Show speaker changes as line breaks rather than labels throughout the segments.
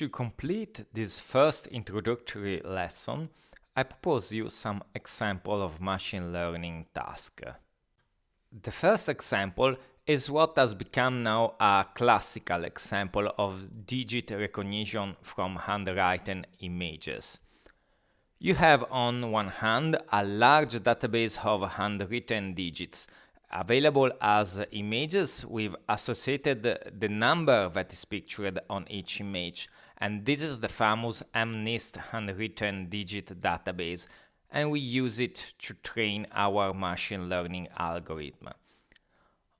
To complete this first introductory lesson, I propose you some example of machine learning task. The first example is what has become now a classical example of digit recognition from handwritten images. You have on one hand a large database of handwritten digits available as images with associated the number that is pictured on each image and this is the famous MNIST handwritten digit database and we use it to train our machine learning algorithm.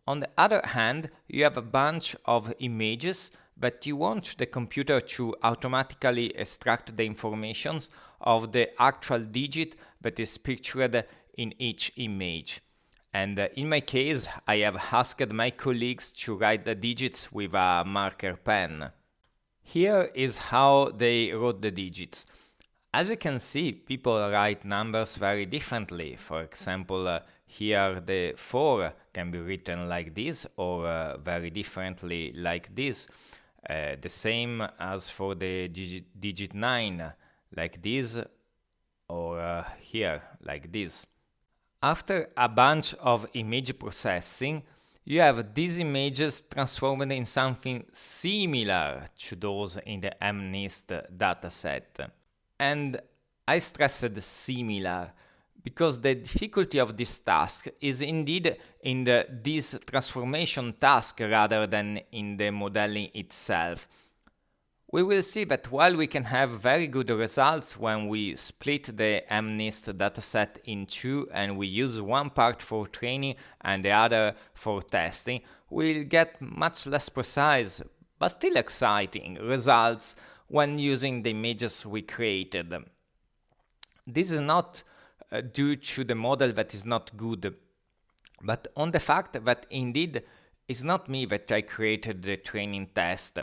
On the other hand, you have a bunch of images but you want the computer to automatically extract the information of the actual digit that is pictured in each image. And uh, in my case, I have asked my colleagues to write the digits with a marker pen. Here is how they wrote the digits. As you can see, people write numbers very differently. For example, uh, here the 4 can be written like this or uh, very differently like this. Uh, the same as for the digit, digit 9, like this, or uh, here, like this. After a bunch of image processing, you have these images transformed in something similar to those in the MNIST dataset. And I stressed similar because the difficulty of this task is indeed in the, this transformation task rather than in the modeling itself. We will see that while we can have very good results when we split the MNIST dataset in two and we use one part for training and the other for testing, we'll get much less precise but still exciting results when using the images we created. This is not uh, due to the model that is not good, but on the fact that indeed it's not me that I created the training test.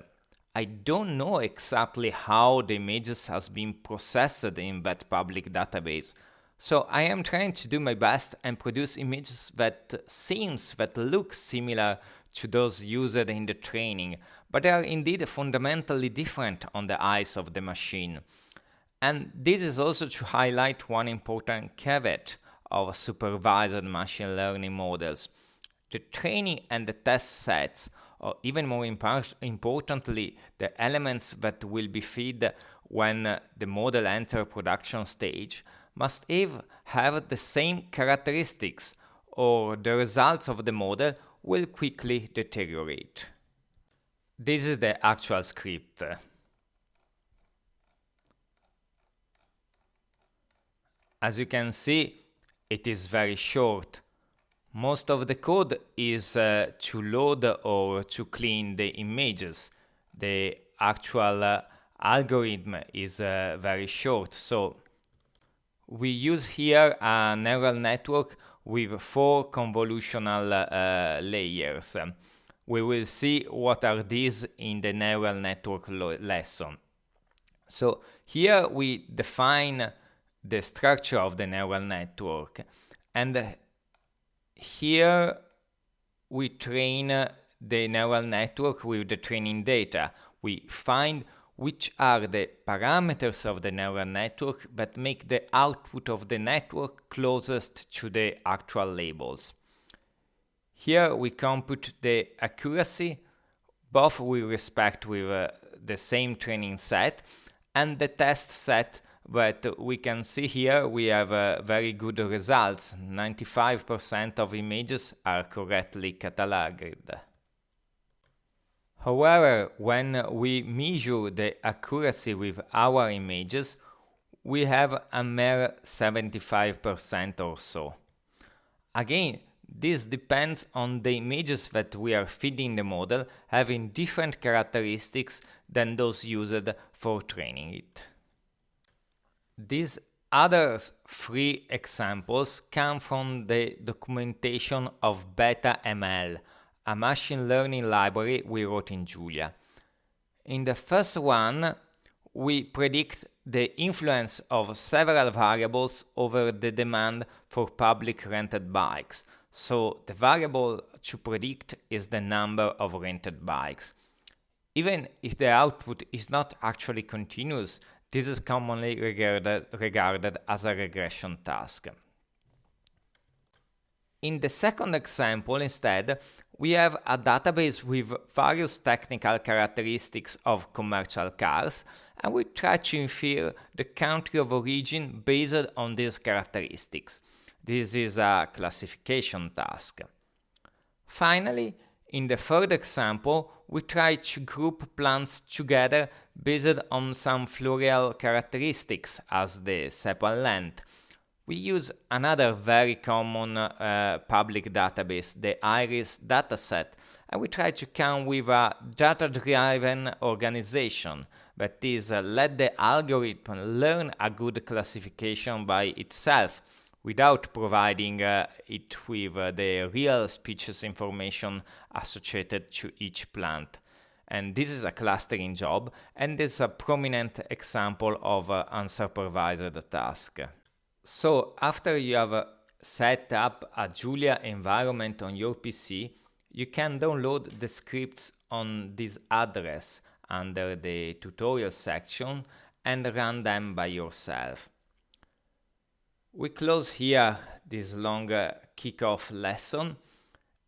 I don't know exactly how the images has been processed in that public database. So I am trying to do my best and produce images that seems that look similar to those used in the training, but they are indeed fundamentally different on the eyes of the machine. And this is also to highlight one important caveat of supervised machine learning models. The training and the test sets, or even more importantly, the elements that will be fed when the model enter production stage, must have, have the same characteristics, or the results of the model will quickly deteriorate. This is the actual script. As you can see, it is very short. Most of the code is uh, to load or to clean the images. The actual uh, algorithm is uh, very short, so we use here a neural network with four convolutional uh, layers. We will see what are these in the neural network lesson. So here we define the structure of the neural network. And here we train the neural network with the training data. We find which are the parameters of the neural network that make the output of the network closest to the actual labels. Here we compute the accuracy both with respect with uh, the same training set and the test set but we can see here we have uh, very good results. 95% of images are correctly cataloged. However, when we measure the accuracy with our images, we have a mere 75% or so. Again, this depends on the images that we are feeding the model having different characteristics than those used for training it. These other three examples come from the documentation of BetaML, a machine learning library we wrote in Julia. In the first one, we predict the influence of several variables over the demand for public rented bikes. So the variable to predict is the number of rented bikes. Even if the output is not actually continuous, this is commonly regarded, regarded as a regression task. In the second example, instead, we have a database with various technical characteristics of commercial cars, and we try to infer the country of origin based on these characteristics. This is a classification task. Finally, in the third example, we try to group plants together based on some floral characteristics as the sepal length. We use another very common uh, public database, the IRIS dataset, and we try to come with a data-driven organization that is uh, let the algorithm learn a good classification by itself without providing uh, it with uh, the real species information associated to each plant. And this is a clustering job, and is a prominent example of uh, unsupervised task. So after you have uh, set up a Julia environment on your PC, you can download the scripts on this address under the tutorial section and run them by yourself. We close here this long uh, kickoff lesson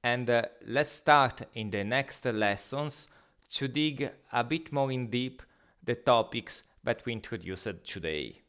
and uh, let's start in the next lessons to dig a bit more in deep the topics that we introduced today.